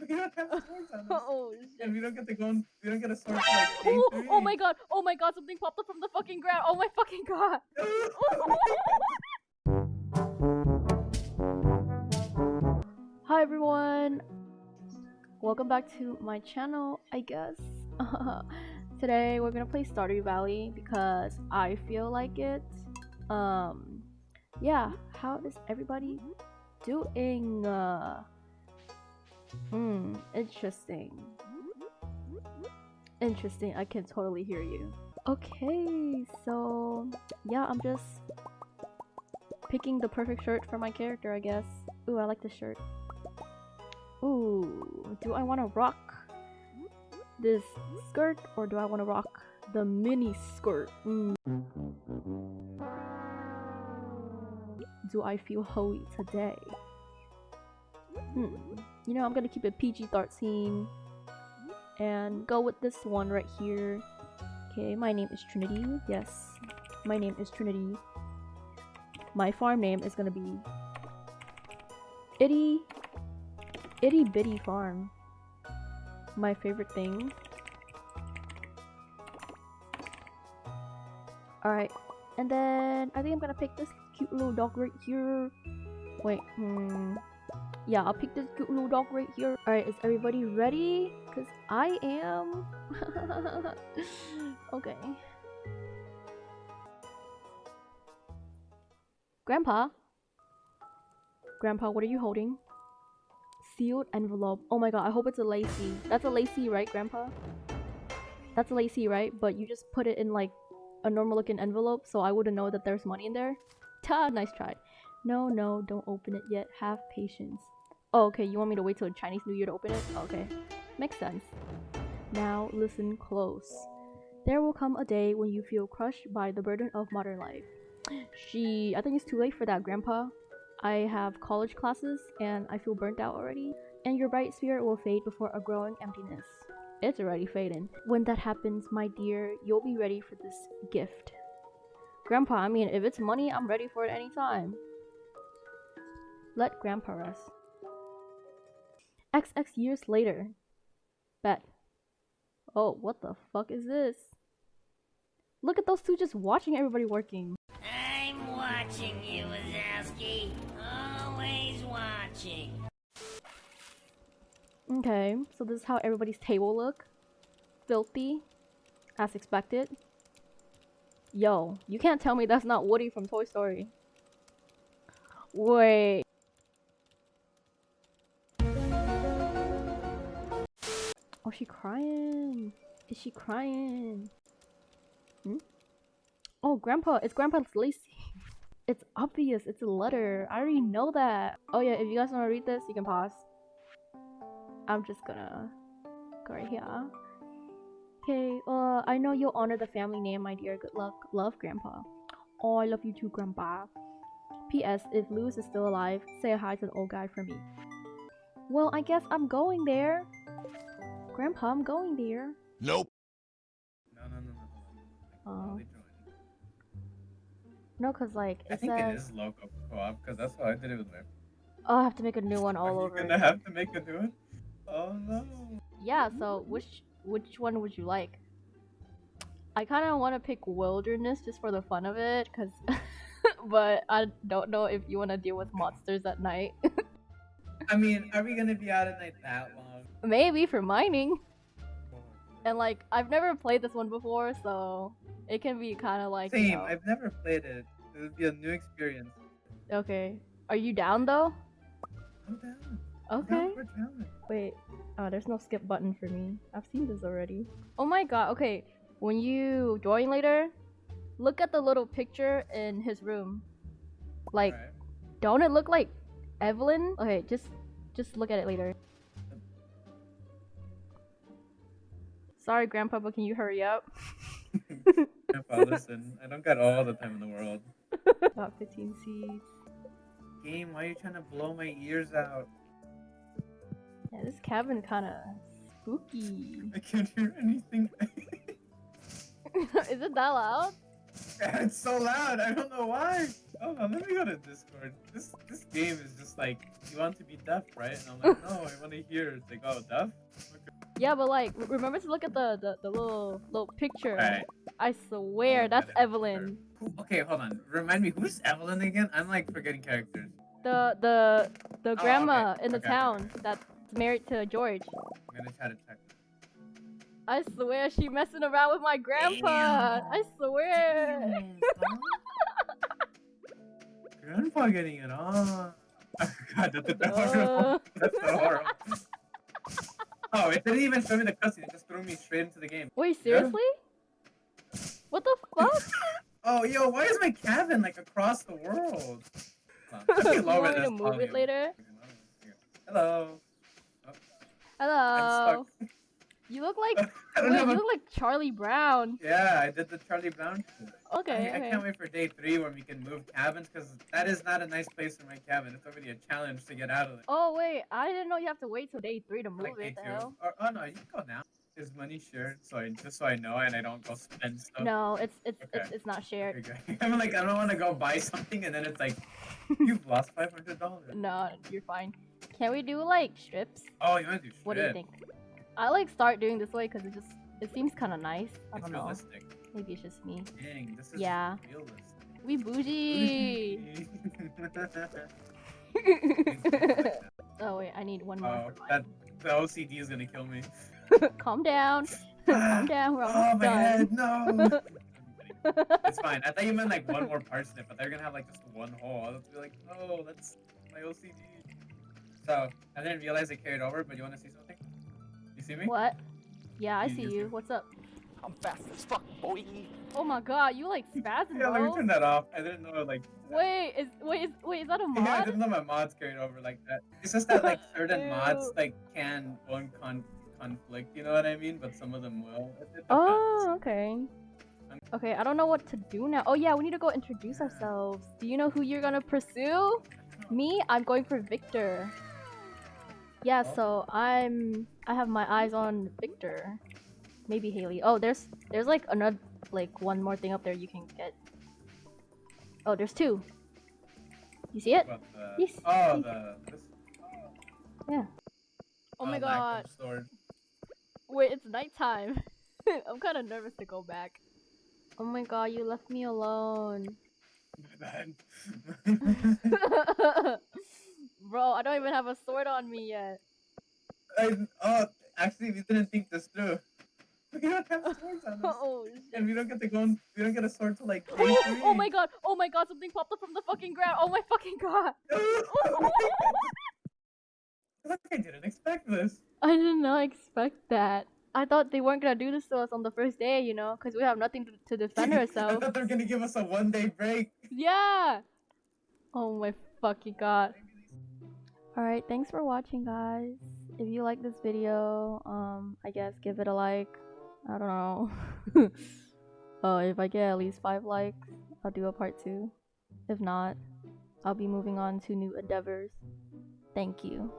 We don't have swords on us. oh And we don't get to go on, we don't get a sword like Oh, oh my god, oh my god, something popped up from the fucking ground. Oh my fucking god. Hi everyone. Welcome back to my channel, I guess. Today we're gonna play Stardew Valley because I feel like it. Um, yeah. How is everybody doing? Uh, hmm. Interesting. Interesting. I can totally hear you. Okay, so yeah, I'm just picking the perfect shirt for my character, I guess. Ooh, I like this shirt. Ooh, do I want to rock this skirt or do I want to rock the mini skirt? Mm. Do I feel hoey today? Hmm. You know, I'm gonna keep it PG-13 and go with this one right here. Okay, my name is Trinity. Yes, my name is Trinity. My farm name is gonna be Itty Itty Bitty Farm. My favorite thing. Alright, and then I think I'm gonna pick this cute little dog right here. Wait, hmm. Yeah, I'll pick this cute little dog right here. Alright, is everybody ready? Because I am. okay. Grandpa? Grandpa, what are you holding? Sealed envelope. Oh my god, I hope it's a lacy. That's a lacy, right, Grandpa? That's a lacy, right? But you just put it in like a normal looking envelope so I wouldn't know that there's money in there. Ta, nice try. No, no, don't open it yet. Have patience. Oh, okay, you want me to wait till Chinese New Year to open it? Okay, makes sense. Now listen close. There will come a day when you feel crushed by the burden of modern life. She, I think it's too late for that, Grandpa. I have college classes and I feel burnt out already. And your bright spirit will fade before a growing emptiness. It's already fading. When that happens, my dear, you'll be ready for this gift. Grandpa, I mean, if it's money, I'm ready for it anytime. Let Grandpa rest. XX years later. Bet. Oh, what the fuck is this? Look at those two just watching everybody working. I'm watching you, Wazowski. Always watching. Okay, so this is how everybody's table look. Filthy, as expected. Yo, you can't tell me that's not Woody from Toy Story. Wait. Oh, she crying. Is she crying? Hmm? Oh, Grandpa. It's Grandpa's Lacey. It's obvious. It's a letter. I already know that. Oh yeah, if you guys want to read this, you can pause. I'm just gonna go right here. Okay, uh, I know you'll honor the family name, my dear. Good luck. Love, Grandpa. Oh, I love you too, Grandpa. P.S. If Lewis is still alive, say hi to the old guy for me. Well, I guess I'm going there. Grandpa, I'm going there. Nope. No, no, no, no. no. Oh. I can totally join. No, cause like I it think says, it is local co-op because that's how I did it with my. oh, I have to make a new one all Are over. you gonna have to make a new one? Oh no. Yeah, so which which one would you like? I kind of want to pick wilderness just for the fun of it, cause, but I don't know if you want to deal with monsters at night. I mean, are we gonna be out at night that long? Maybe for mining, and like I've never played this one before, so it can be kind of like. you Same. know- I've never played it. It would be a new experience. Okay, are you down though? I'm down. I'm Okay. down for. Wait, oh, there's no skip button for me. I've seen this already. Oh my god, okay. When you join later, look at the little picture in his room. Like, Alright. don't it look like Evelyn? Okay, just just look at it later. Sorry, Grandpa, but can you hurry up? Grandpa, listen. I don't got all the time in the world. About 15 seeds. Game, why are you trying to blow my ears out? Yeah, this cabin kind of spooky. I can't hear anything. Is it that loud? it's so loud. I don't know why. Oh, let me go to Discord. This this game is just like you want to be deaf, right? And I'm like, no, I want to hear. It's like, oh, deaf. Yeah, but like, remember to look at the the, the little little picture. Alright. I swear Oh, that's that Evelyn. Who- Okay, hold on. Remind me, who's Evelyn again? I'm like forgetting characters. The the the Oh, okay. grandma in the Okay, okay, town that's married to George. I'm gonna try to check. I swear she messing around with my grandpa. I swear. Damn. Grandpa getting it on. God, that's, that's Uh. horrible. That's so horrible. Oh, it didn't even show me the cutscene. It just threw me straight into the game. Wait, seriously? What the fuck? Oh, yo, why is my cabin like across the world? Let me lower want me this to move it later? Hello. Oh. Hello. You look like wait, you a- look like Charlie Brown. Yeah, I did the Charlie Brown. Okay, I, I can't wait for day three when we can move cabins because that is not a nice place for my cabin. It's already a challenge to get out of it. Oh wait, I didn't know you have to wait till day three to move like it. day The two. hell? Or, oh no, you can go now. Is money shared? So I just so I know and I don't go spend stuff. No, it's it's Okay. it's, it's not shared. Okay. I'm like I don't want to go buy something and then it's like you've lost five hundred dollars. No, you're fine. Can we do like strips? Oh, you want to do strips? What do you think? I like start doing this way because it just it seems kind of nice. I It's don't know. realistic. Maybe it's just me. Dang, this is Yeah. realistic. We bougie. oh wait, I need one more. oh, that the OCD is gonna kill me. Calm down. Ah, Calm down. We're Oh almost my done. head, no. it's fine. I thought you meant like one more parsnip, but they're gonna have like just one hole. I was be like, no, that's my OCD. So I didn't realize it carried over, but you want to see something? See me? What? Yeah, I You- see you see- What's up? I'm fast as fuck, boy. Oh my god, you like spazzing, Yeah, let me turn that off. I didn't know like. Wait, is wait is wait is that a mod? Yeah, I didn't know my mods carried over like that. It's just that like certain mods like can one con conflict, you know what I mean? But some of them will. It, it depends. Oh, okay. Okay, I don't know what to do now. Oh yeah, we need to go introduce ourselves. Do you know who you're gonna pursue? Me, I'm going for Victor. Yeah, Oh. so I'm I have my eyes on Victor. Maybe Haley. Oh, there's there's like another like one more thing up there you can get. Oh, there's two. You see it? The, Yes, oh, yes. the this, Oh my uh, god. Wait, it's nighttime. I'm kind of nervous to go back. Oh my god, you left me alone. Bro, I don't even have a sword on me yet. I, oh, actually, we didn't think this through. We don't have swords on us. oh And we don't get to go. On, we don't get a sword to like Oh, oh my god! Oh my god! Something popped up from the fucking ground! Oh my fucking god! I didn't expect this. I did not expect that. I thought they weren't gonna do this to us on the first day, you know, because we have nothing to, to defend I thought they were gonna give us a one day break. yeah! Oh my fucking god. Alright, thanks for watching, guys. If you like this video, um, I guess give it a like. I don't know. uh, if I get at least five likes, I'll do a part two. If not, I'll be moving on to new endeavors. Thank you.